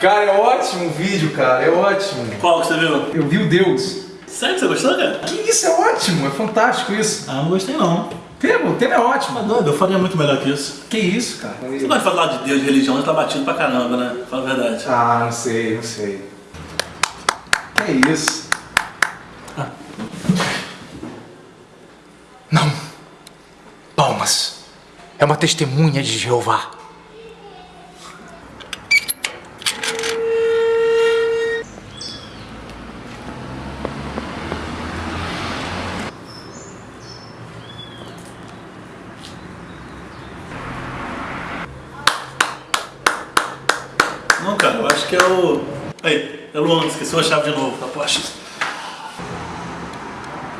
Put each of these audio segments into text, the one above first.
Cara, é ótimo o vídeo, cara, é ótimo. Qual que você viu? Eu vi o Deus. Sério que você gostou, cara? Que isso é ótimo, é fantástico isso. Ah, não gostei não. Tema, o tema é ótimo. Tá doido, eu faria muito melhor que isso. Que isso, cara? Você vai falar de Deus, de religião, você tá batido pra caramba, né? Fala a verdade. Ah, não sei, não sei. Que isso? Não. Palmas. É uma testemunha de Jeová. Não, cara, eu acho que é o... Aí, é o Luan, esqueceu a chave de novo, tá poxa.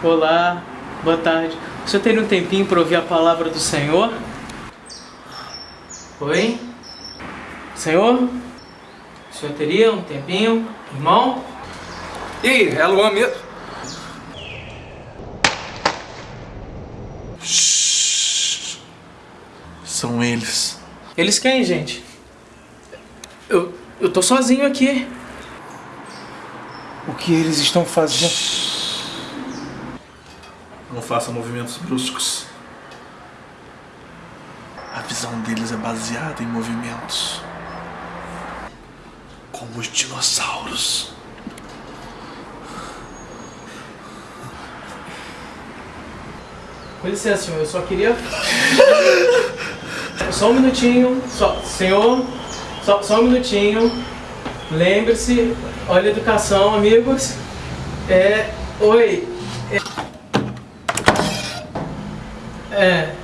Olá, boa tarde. O senhor teria um tempinho para ouvir a palavra do Senhor? Oi? Senhor? O senhor teria um tempinho? Irmão? E aí, é a Luan mesmo? São eles. Eles quem, gente? Eu, eu tô sozinho aqui. O que eles estão fazendo? Não façam movimentos bruscos. A visão deles é baseada em movimentos. Como os dinossauros. Com licença, senhor, eu só queria. Só um minutinho. Só... Senhor, só, só um minutinho. Lembre-se, olha a educação, amigos. É. Oi. É. é.